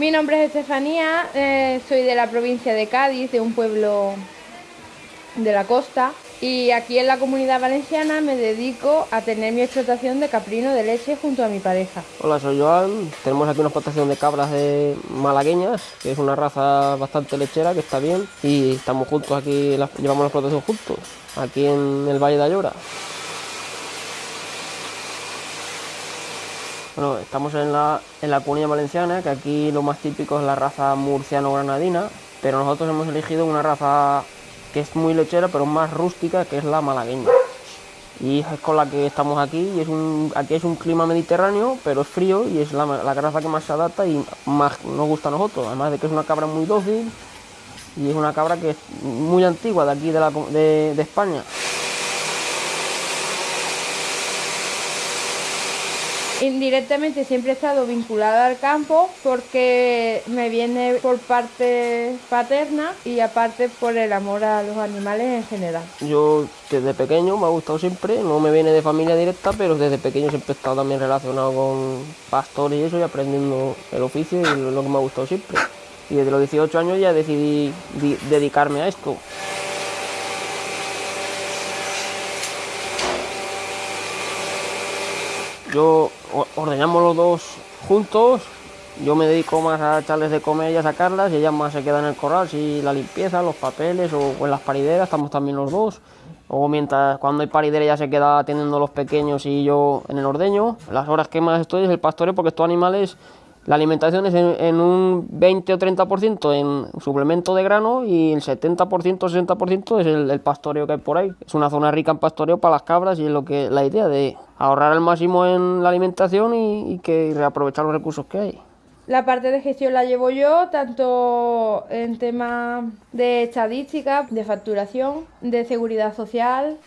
Mi nombre es Estefanía, eh, soy de la provincia de Cádiz, de un pueblo de la costa y aquí en la comunidad valenciana me dedico a tener mi explotación de caprino de leche junto a mi pareja. Hola, soy Joan. Tenemos aquí una explotación de cabras de malagueñas, que es una raza bastante lechera, que está bien. Y estamos juntos aquí, llevamos la explotación juntos, aquí en el Valle de Ayora. Estamos en la, en la comunidad valenciana, que aquí lo más típico es la raza murciano-granadina, pero nosotros hemos elegido una raza que es muy lechera pero más rústica, que es la malagueña. Y es con la que estamos aquí, y es un, aquí es un clima mediterráneo, pero es frío y es la, la raza que más se adapta y más nos gusta a nosotros, además de que es una cabra muy dócil y es una cabra que es muy antigua de aquí de, la, de España. Indirectamente siempre he estado vinculada al campo porque me viene por parte paterna y aparte por el amor a los animales en general. Yo desde pequeño me ha gustado siempre, no me viene de familia directa, pero desde pequeño siempre he estado también relacionado con pastores y eso y aprendiendo el oficio y lo que me ha gustado siempre. Y desde los 18 años ya decidí dedicarme a esto. Yo ordenamos los dos juntos, yo me dedico más a echarles de comer y a sacarlas y ellas más se quedan en el corral, si la limpieza, los papeles o, en las parideras, estamos también los dos. O mientras cuando hay paridera ya se queda atendiendo los pequeños y yo en el ordeño. Las horas que más estoy es el pastoreo porque estos animales la alimentación es en, un 20 o 30% en suplemento de grano y el 70% o 60% es el, pastoreo que hay por ahí. Es una zona rica en pastoreo para las cabras y es lo que la idea de ahorrar al máximo en la alimentación y, y que reaprovechar los recursos que hay. La parte de gestión la llevo yo, tanto en temas de estadística, de facturación, de seguridad social,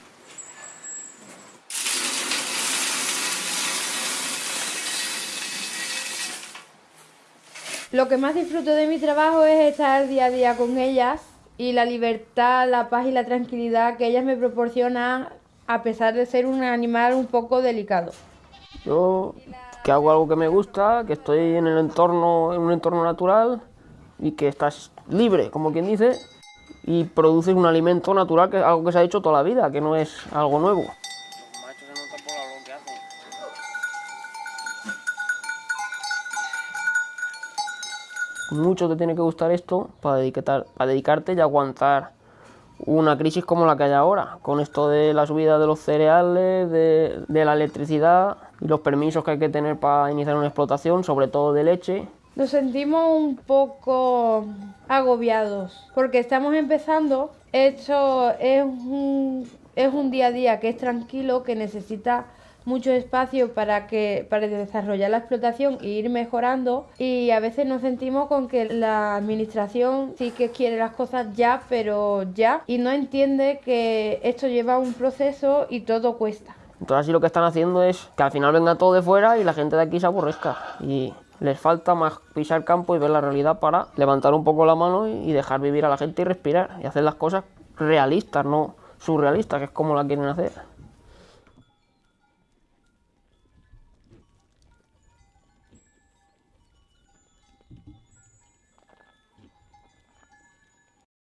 Lo que más disfruto de mi trabajo es estar día a día con ellas y la libertad, la paz y la tranquilidad que ellas me proporcionan a pesar de ser un animal un poco delicado. Yo que hago algo que me gusta, que estoy en un entorno natural y que estás libre, como quien dice, y produces un alimento natural que es algo que se ha hecho toda la vida, que no es algo nuevo. Mucho te tiene que gustar esto para, para dedicarte y aguantar una crisis como la que hay ahora, con esto de la subida de los cereales, de, la electricidad y los permisos que hay que tener para iniciar una explotación, sobre todo de leche. Nos sentimos un poco agobiados porque estamos empezando, esto es un día a día que es tranquilo, que necesita mucho espacio para que para desarrollar la explotación e ir mejorando. Y a veces nos sentimos con que la administración sí que quiere las cosas ya pero ya y no entiende que esto lleva un proceso y todo cuesta. Entonces así lo que están haciendo es que al final venga todo de fuera y la gente de aquí se aborrezca. Y les falta más pisar campo y ver la realidad para levantar un poco la mano y dejar vivir a la gente y respirar y hacer las cosas realistas, no surrealistas, que es como la quieren hacer.